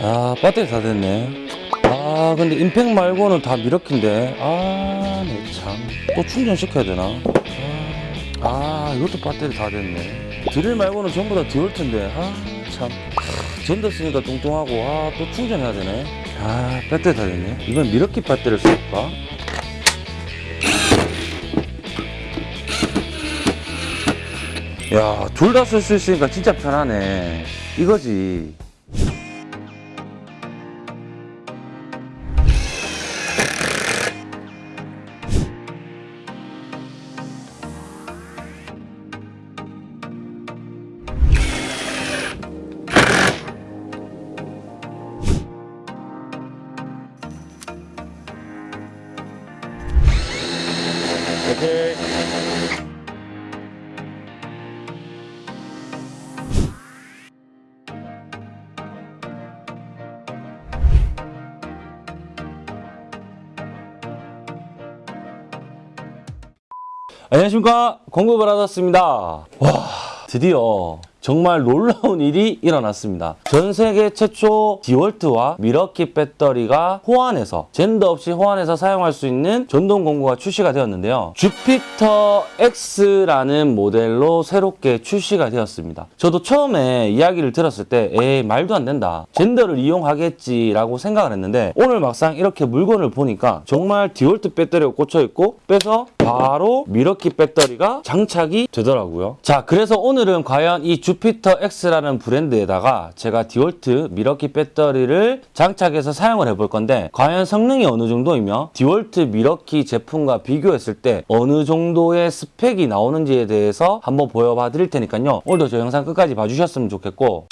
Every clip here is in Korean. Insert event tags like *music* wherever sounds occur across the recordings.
아 배터리 다 됐네. 아 근데 임팩 말고는 다 미러키인데. 아네참또 충전시켜야 되나? 아, 아 이것도 배터리 다 됐네. 드릴 말고는 전부 다 디올트인데. 아참. 전더 쓰니까 뚱뚱하고. 아 또 충전해야 되네. 아 배터리 다 됐네. 이건 미러키 배터리를 쓸까? 야, 둘 다 쓸 수 있으니까 진짜 편하네. 이거지. 오케이. 안녕하십니까 받았습니다 와 드디어 정말 놀라운 일이 일어났습니다. 전 세계 최초 디월트와 밀워키 배터리가 호환해서 젠더 없이 호환해서 사용할 수 있는 전동 공구가 출시가 되었는데요. 주피터 X라는 모델로 새롭게 출시가 되었습니다. 저도 처음에 이야기를 들었을 때 에이 말도 안 된다. 젠더를 이용하겠지 라고 생각을 했는데 오늘 막상 이렇게 물건을 보니까 정말 디월트 배터리가 꽂혀 있고 빼서 바로 밀워키 배터리가 장착이 되더라고요. 자 그래서 오늘은 과연 이 주피터 X라는 브랜드에다가 제가 디월트 밀워키 배터리를 장착해서 사용을 해볼 건데 과연 성능이 어느 정도이며 디월트 밀워키 제품과 비교했을 때 어느 정도의 스펙이 나오는지에 대해서 한번 보여봐 드릴 테니까요. 오늘도 저 영상 끝까지 봐주셨으면 좋겠고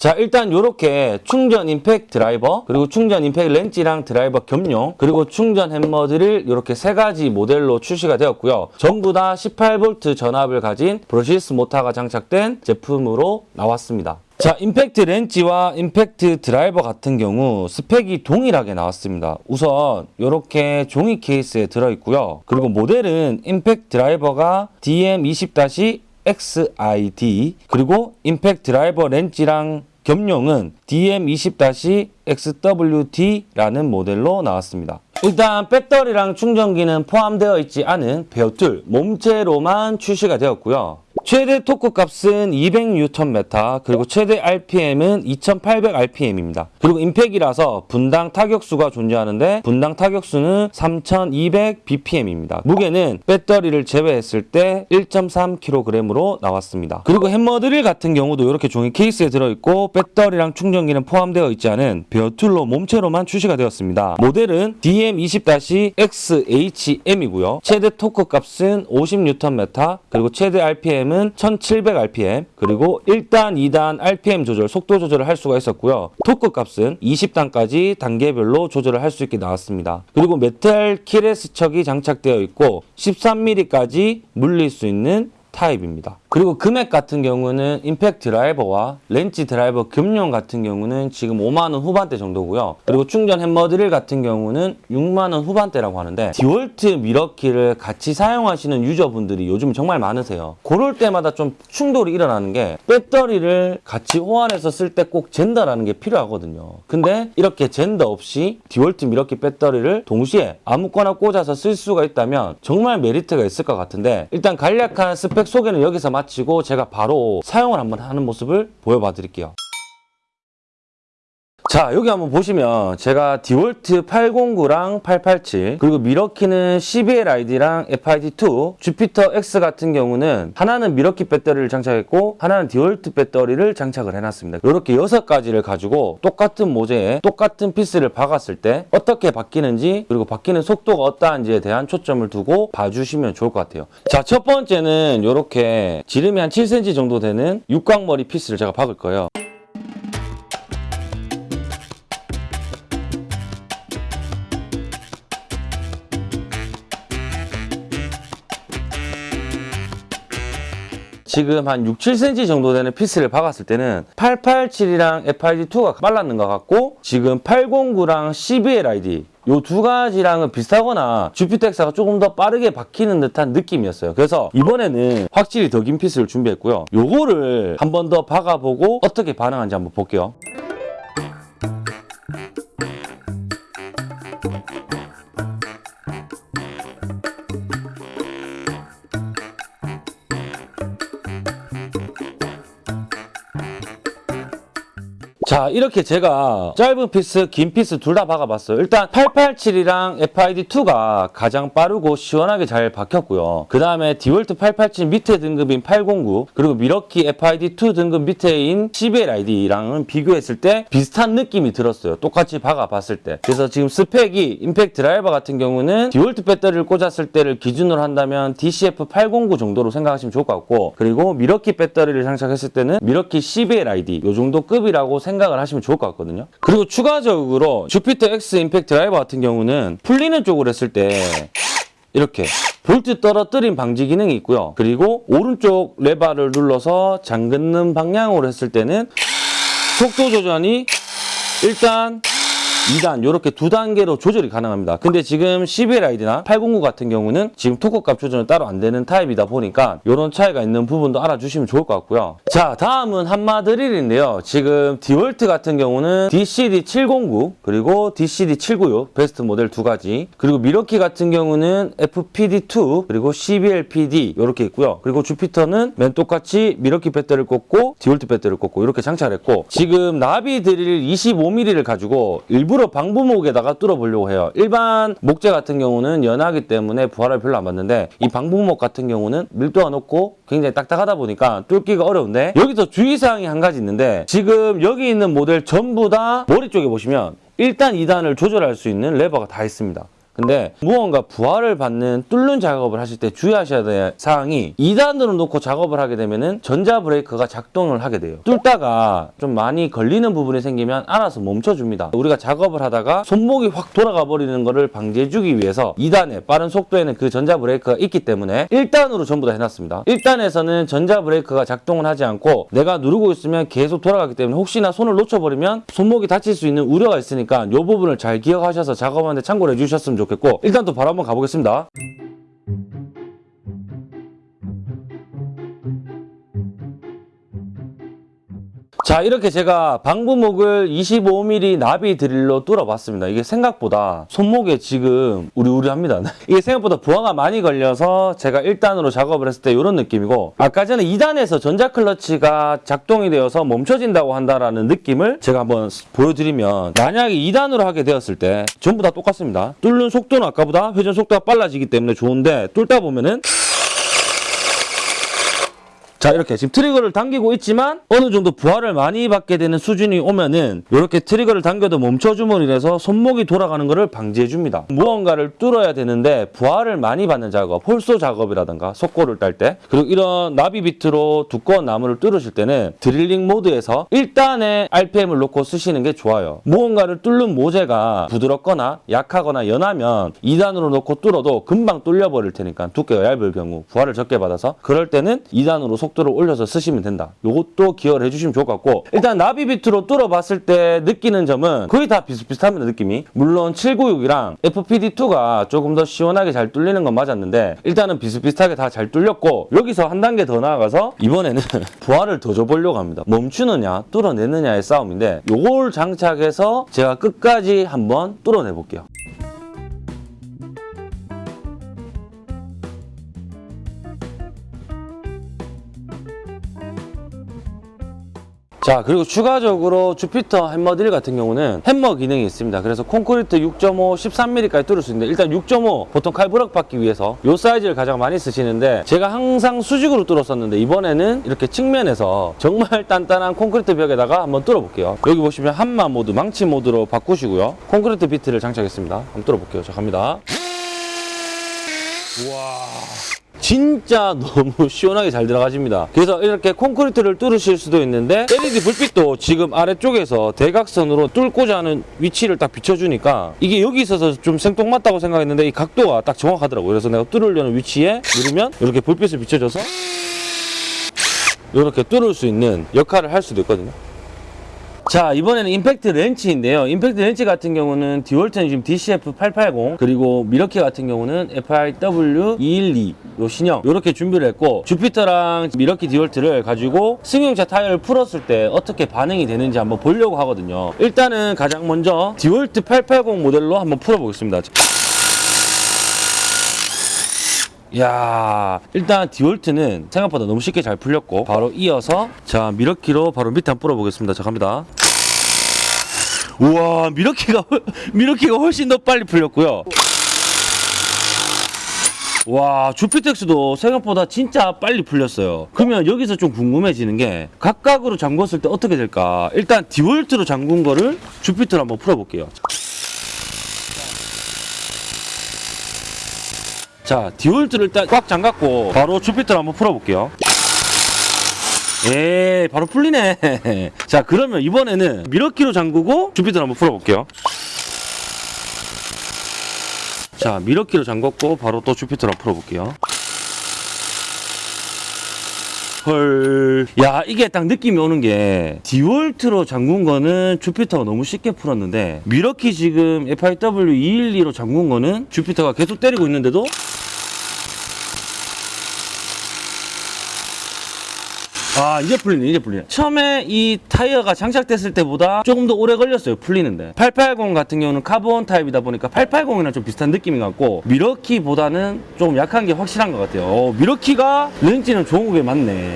자 일단 이렇게 충전 임팩 드라이버 그리고 충전 임팩 렌치랑 드라이버 겸용 그리고 충전 햄머 드릴 이렇게 세 가지 모델로 출시가 되었고요. 전부 다 18V 전압을 가진 brushless 모터가 장착된 제품으로 나왔습니다. 자 임팩트 렌치와 임팩트 드라이버 같은 경우 스펙이 동일하게 나왔습니다. 우선 이렇게 종이 케이스에 들어있고요. 그리고 모델은 임팩트 드라이버가 DM20- XID 그리고 임팩트 드라이버 렌치랑 겸용은 DM20-XWD라는 모델로 나왔습니다. 일단 배터리랑 충전기는 포함되어 있지 않은 bare tool 몸체로만 출시가 되었고요. 최대 토크 값은 200Nm 그리고 최대 RPM은 2800rpm입니다. 그리고 임팩이라서 분당 타격수가 존재하는데 분당 타격수는 3200bpm입니다. 무게는 배터리를 제외했을 때 1.3kg으로 나왔습니다. 그리고 햄머 드릴 같은 경우도 이렇게 종이 케이스에 들어있고 배터리랑 충전기는 포함되어 있지 않은 bare tool로 몸체로만 출시가 되었습니다. 모델은 DM20-XHM이고요. 최대 토크 값은 50Nm 그리고 최대 RPM 은 1700rpm 그리고 1단, 2단 RPM 조절, 속도 조절을 할 수가 있었고요. 토크 값은 20단까지 단계별로 조절을 할 수 있게 나왔습니다. 그리고 메탈 keyless 척이 장착되어 있고 13mm까지 물릴 수 있는 타입입니다. 그리고 금액 같은 경우는 임팩트 드라이버와 렌치 드라이버 겸용 같은 경우는 지금 5만원 후반대 정도고요. 그리고 충전 햄머 드릴 같은 경우는 6만원 후반대라고 하는데 디월트 밀워키를 같이 사용하시는 유저분들이 요즘 정말 많으세요. 그럴 때마다 좀 충돌이 일어나는 게 배터리를 같이 호환해서 쓸 때 꼭 젠더라는 게 필요하거든요. 근데 이렇게 젠더 없이 디월트 밀워키 배터리를 동시에 아무거나 꽂아서 쓸 수가 있다면 정말 메리트가 있을 것 같은데 일단 간략한 스펙 소개는 여기서 마치고 제가 바로 사용을 한번 하는 모습을 보여봐 드릴게요. 자 여기 한번 보시면 제가 디월트 809랑 887 그리고 밀워키는 CBL-ID랑 FID2 주피터 X 같은 경우는 하나는 밀워키 배터리를 장착했고 하나는 디월트 배터리를 장착을 해놨습니다. 이렇게 여섯 가지를 가지고 똑같은 모재에 똑같은 피스를 박았을 때 어떻게 바뀌는지 그리고 바뀌는 속도가 어떠한지에 대한 초점을 두고 봐주시면 좋을 것 같아요. 자 첫 번째는 이렇게 지름이 한 7cm 정도 되는 육각머리 피스를 제가 박을 거예요 지금 한 6, 7cm 정도 되는 피스를 박았을 때는 887이랑 FID2가 빨랐는 것 같고 지금 809랑 CBL-ID 요 두 가지랑은 비슷하거나 주피터 X가 조금 더 빠르게 박히는 듯한 느낌이었어요. 그래서 이번에는 확실히 더 긴 피스를 준비했고요. 요거를 한 번 더 박아보고 어떻게 반응하는지 한번 볼게요. 자 이렇게 제가 짧은 피스 긴 피스 둘 다 박아봤어요. 일단 887이랑 FID2가 가장 빠르고 시원하게 잘 박혔고요. 그 다음에 디월트 887 밑에 등급인 809 그리고 밀워키 FID2 등급 밑에인 CBLID랑은 비교했을 때 비슷한 느낌이 들었어요. 똑같이 박아봤을 때. 그래서 지금 스펙이 임팩트 드라이버 같은 경우는 디월트 배터리를 꽂았을 때를 기준으로 한다면 DCF 809 정도로 생각하시면 좋을 것 같고 그리고 밀워키 배터리를 장착했을 때는 밀워키 CBLID 요 정도 급이라고 생각을 하시면 좋을 것 같거든요. 그리고 추가적으로 주피터 X 임팩트 드라이버 같은 경우는 풀리는 쪽으로 했을 때 이렇게 볼트 떨어뜨림 방지 기능이 있고요. 그리고 오른쪽 레바를 눌러서 잠그는 방향으로 했을 때는 속도 조절이 일단 2단 이렇게 두 단계로 조절이 가능합니다. 근데 지금 CBLID나 809 같은 경우는 지금 토크값 조절은 따로 안 되는 타입이다 보니까 이런 차이가 있는 부분도 알아주시면 좋을 것 같고요. 자 다음은 함마 드릴인데요. 지금 디월트 같은 경우는 DCD709 그리고 DCD796 베스트 모델 두 가지 그리고 밀워키 같은 경우는 FPD2 그리고 CBLPD 이렇게 있고요. 그리고 주피터는 맨 똑같이 밀워키 배터리를 꽂고 디월트 배터리를 꽂고 이렇게 장착했고 지금 나비 드릴 25mm를 가지고 일부러 방부목에다가 뚫어보려고 해요. 일반 목재 같은 경우는 연하기 때문에 부하를 별로 안 받는데 이 방부목 같은 경우는 밀도가 높고 굉장히 딱딱하다 보니까 뚫기가 어려운데 여기서 주의사항이 한 가지 있는데 지금 여기 있는 모델 전부 다 머리 쪽에 보시면 1단, 2단을 조절할 수 있는 레버가 다 있습니다. 근데 무언가 부하를 받는 뚫는 작업을 하실 때 주의하셔야 될 사항이 2단으로 놓고 작업을 하게 되면은 전자 브레이크가 작동을 하게 돼요. 뚫다가 좀 많이 걸리는 부분이 생기면 알아서 멈춰줍니다. 우리가 작업을 하다가 손목이 확 돌아가 버리는 것을 방지해주기 위해서 2단에 빠른 속도에는 그 전자 브레이크가 있기 때문에 1단으로 전부 다 해놨습니다. 1단에서는 전자 브레이크가 작동을 하지 않고 내가 누르고 있으면 계속 돌아가기 때문에 혹시나 손을 놓쳐버리면 손목이 다칠 수 있는 우려가 있으니까 이 부분을 잘 기억하셔서 작업하는데 참고를 해주셨으면 좋겠고 일단 또 바로 한번 가보겠습니다. 자 이렇게 제가 방부목을 25mm 나비 드릴로 뚫어봤습니다. 이게 생각보다 손목에 지금 우리우리합니다. *laughs* 이게 생각보다 부하가 많이 걸려서 제가 1단으로 작업을 했을 때 이런 느낌이고 아까 전에 2단에서 전자클러치가 작동이 되어서 멈춰진다고 한다라는 느낌을 제가 한번 보여드리면 만약에 2단으로 하게 되었을 때 전부 다 똑같습니다. 뚫는 속도는 아까보다 회전 속도가 빨라지기 때문에 좋은데 뚫다 보면은 자 이렇게 지금 트리거를 당기고 있지만 어느 정도 부하를 많이 받게 되는 수준이 오면은 이렇게 트리거를 당겨도 멈춰줌으로 인해서 손목이 돌아가는 것을 방지해 줍니다. 무언가를 뚫어야 되는데 부하를 많이 받는 작업 hole saw 작업이라든가 속고를 딸 때 그리고 이런 나비 비트로 두꺼운 나무를 뚫으실 때는 드릴링 모드에서 1단의 RPM을 놓고 쓰시는 게 좋아요. 무언가를 뚫는 모재가 부드럽거나 약하거나 연하면 2단으로 놓고 뚫어도 금방 뚫려 버릴 테니까 두께가 얇을 경우 부하를 적게 받아서 그럴 때는 2단으로 속도를 올려서 쓰시면 된다. 요것도 기억을 해주시면 좋을 것 같고 일단 나비 비트로 뚫어봤을 때 느끼는 점은 거의 다 비슷비슷합니다 느낌이. 물론 796이랑 FPD2가 조금 더 시원하게 잘 뚫리는 건 맞았는데 일단은 비슷비슷하게 다 잘 뚫렸고 여기서 한 단계 더 나아가서 이번에는 *laughs* 부하를 더 줘보려고 합니다. 멈추느냐 뚫어내느냐의 싸움인데 요걸 장착해서 제가 끝까지 한번 뚫어내 볼게요. 자 그리고 추가적으로 주피터 햄머 드릴 같은 경우는 햄머 기능이 있습니다. 그래서 콘크리트 6.5 13mm까지 뚫을 수 있는데 일단 6.5 보통 칼블럭 박기 위해서 이 사이즈를 가장 많이 쓰시는데 제가 항상 수직으로 뚫었었는데 이번에는 이렇게 측면에서 정말 단단한 콘크리트 벽에다가 한번 뚫어 볼게요. 여기 보시면 함마 모드 망치 모드로 바꾸시고요. 콘크리트 비트를 장착했습니다. 한번 뚫어 볼게요. 자 갑니다 진짜 *laughs* 너무 시원하게 잘 들어가집니다. 그래서 이렇게 콘크리트를 뚫으실 수도 있는데 LED 불빛도 지금 아래쪽에서 대각선으로 뚫고자 하는 위치를 딱 비춰주니까 이게 여기 있어서 좀 생뚱맞다고 생각했는데 이 각도가 딱 정확하더라고요. 그래서 내가 뚫으려는 위치에 누르면 이렇게 불빛을 비춰줘서 이렇게 뚫을 수 있는 역할을 할 수도 있거든요. 자 이번에는 임팩트 렌치인데요. 임팩트 렌치 같은 경우는 디월트는 지금 DCF880 그리고 미러키 같은 경우는 FIW212 요 신형 요렇게 준비를 했고 주피터랑 미러키 디월트를 가지고 승용차 타이어를 풀었을 때 어떻게 반응이 되는지 한번 보려고 하거든요. 일단은 가장 먼저 디월트 880 모델로 한번 풀어보겠습니다. 야 일단 디월트는 생각보다 너무 쉽게 잘 풀렸고 바로 이어서 자 미러키로 바로 밑에 한번 풀어보겠습니다. 자 갑니다. 우와 미러키가 훨- 미러키가 훨씬 더 빨리 풀렸고요. 와 주피텍스도 생각보다 진짜 빨리 풀렸어요. 그러면 여기서 좀 궁금해지는 게 각각으로 잠궜을 때 어떻게 될까? 일단 디월트로 잠근 거를 주피터로 한번 풀어볼게요 자, 디월트를 일단 꽉 잠갔고 바로 주피터를 한번 풀어볼게요. 예, 바로 풀리네. *laughs* 자, 그러면 이번에는 미러키로 잠그고 주피터를 한번 풀어볼게요. 자, 미러키로 잠갔고 바로 또 주피터를 한번 풀어볼게요. 헐. 야, 이게 딱 느낌이 오는 게 디월트로 잠근 거는 주피터가 너무 쉽게 풀었는데 미러키 지금 FIW212로 잠근 거는 주피터가 계속 때리고 있는데도 아 이제 풀리네 이제 풀리네. 처음에 이 타이어가 장착됐을 때보다 조금 더 오래 걸렸어요 풀리는데. 880 같은 경우는 카본 타입이다 보니까 880이랑 좀 비슷한 느낌인 것 같고 미러키보다는 좀 약한 게 확실한 것 같아요. 어, 미러키가 렌치는 좋은 게 많네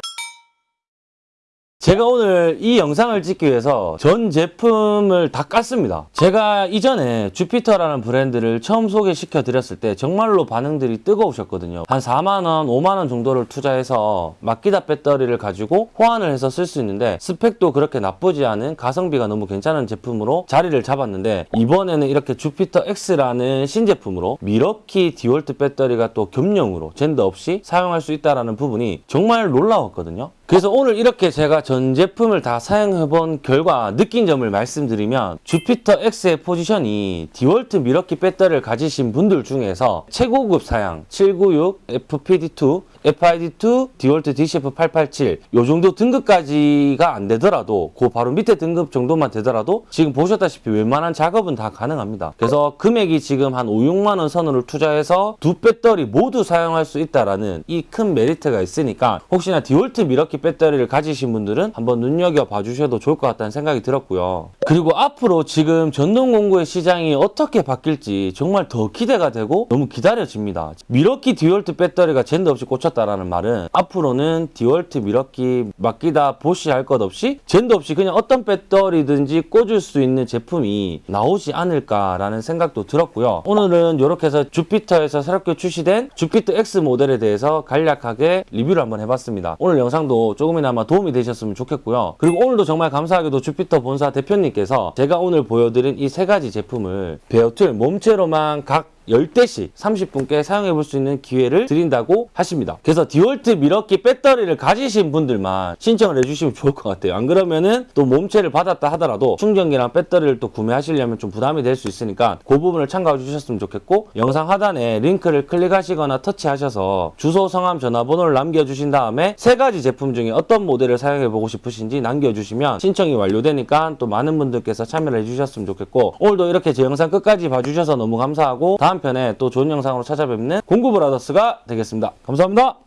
제가 오늘 이 영상을 찍기 위해서 전 제품을 다 깠습니다. 제가 이전에 주피터라는 브랜드를 처음 소개시켜 드렸을 때 정말로 반응들이 뜨거우셨거든요. 한 4만원, 5만원 정도를 투자해서 마키다 배터리를 가지고 호환을 해서 쓸 수 있는데 스펙도 그렇게 나쁘지 않은 가성비가 너무 괜찮은 제품으로 자리를 잡았는데 이번에는 이렇게 주피터 X라는 신제품으로 미러키 디월트 배터리가 또 겸용으로 젠더 없이 사용할 수 있다는 부분이 정말 놀라웠거든요. 그래서 오늘 이렇게 제가 전 제품을 다 사용해본 결과 느낀 점을 말씀드리면 주피터 X의 포지션이 디월트 미러키 배터리를 가지신 분들 중에서 최고급 사양 796 FPD2 FID2, 디월트 DCF887 요 정도 등급까지가 안 되더라도 그 바로 밑에 등급 정도만 되더라도 지금 보셨다시피 웬만한 작업은 다 가능합니다. 그래서 금액이 지금 한 5, 6만 원 선으로 투자해서 두 배터리 모두 사용할 수 있다라는 이 큰 메리트가 있으니까 혹시나 디월트 미러키 배터리를 가지신 분들은 한번 눈여겨 봐 주셔도 좋을 것 같다는 생각이 들었고요. 그리고 앞으로 지금 전동 공구의 시장이 어떻게 바뀔지 정말 더 기대가 되고 너무 기다려집니다. 미러키 디월트 배터리가 젠더 없이 꽂혔다라는 말은 앞으로는 디월트 미러키 마키다 보쉬 할 것 없이 젠더 없이 그냥 어떤 배터리든지 꽂을 수 있는 제품이 나오지 않을까라는 생각도 들었고요. 오늘은 이렇게 해서 주피터에서 새롭게 출시된 주피터 X 모델에 대해서 간략하게 리뷰를 한번 해봤습니다. 오늘 영상도 조금이나마 도움이 되셨으면 좋겠고요. 그리고 오늘도 정말 감사하게도 주피터 본사 대표님께서 제가 오늘 보여드린 이 세 가지 제품을 bare tool 몸체로만 각 10대씩 30분께 사용해 볼 수 있는 기회를 드린다고 하십니다. 그래서 디월트 미러키 배터리를 가지신 분들만 신청을 해주시면 좋을 것 같아요. 안 그러면은 또 몸체를 받았다 하더라도 충전기랑 배터리를 또 구매하시려면 좀 부담이 될 수 있으니까 그 부분을 참고해 주셨으면 좋겠고 영상 하단에 링크를 클릭하시거나 터치하셔서 주소, 성함, 전화번호를 남겨주신 다음에 세 가지 제품 중에 어떤 모델을 사용해 보고 싶으신지 남겨주시면 신청이 완료되니까 또 많은 분들께서 참여를 해주셨으면 좋겠고 오늘도 이렇게 제 영상 끝까지 봐주셔서 너무 감사하고 다음 편에 또 좋은 영상으로 찾아뵙는 공구브라더스가 되겠습니다. 감사합니다.